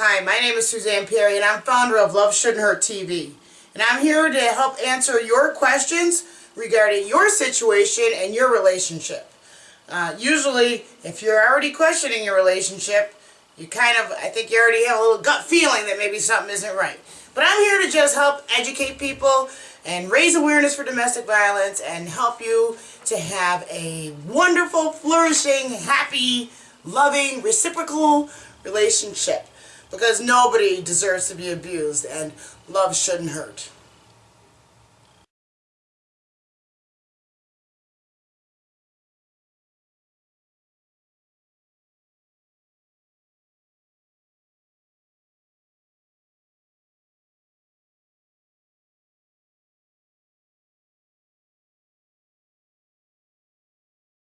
Hi, my name is Suzanne Perry and I'm founder of Love Shouldn't Hurt TV. And I'm here to help answer your questions regarding your situation and your relationship. Uh, usually, if you're already questioning your relationship, you kind of, I think you already have a little gut feeling that maybe something isn't right. But I'm here to just help educate people and raise awareness for domestic violence and help you to have a wonderful, flourishing, happy, loving, reciprocal relationship. Because nobody deserves to be abused and love shouldn't hurt.